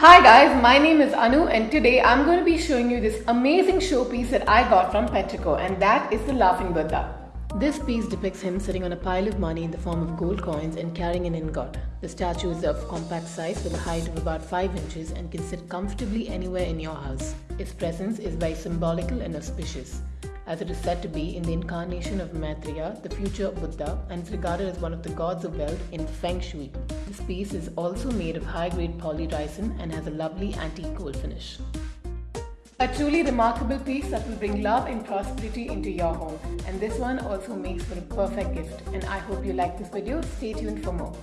Hi guys, my name is Anu and today I'm going to be showing you this amazing showpiece that I got from Petrico and that is the Laughing Buddha. This piece depicts him sitting on a pile of money in the form of gold coins and carrying an ingot. The statue is of compact size with a height of about 5 inches and can sit comfortably anywhere in your house. Its presence is very symbolical and auspicious as it is said to be in the incarnation of Maitreya, the future Buddha, and is regarded as one of the gods of wealth in Feng Shui. This piece is also made of high-grade polyresin and has a lovely antique gold finish. A truly remarkable piece that will bring love and prosperity into your home. And this one also makes for a perfect gift. And I hope you like this video. Stay tuned for more.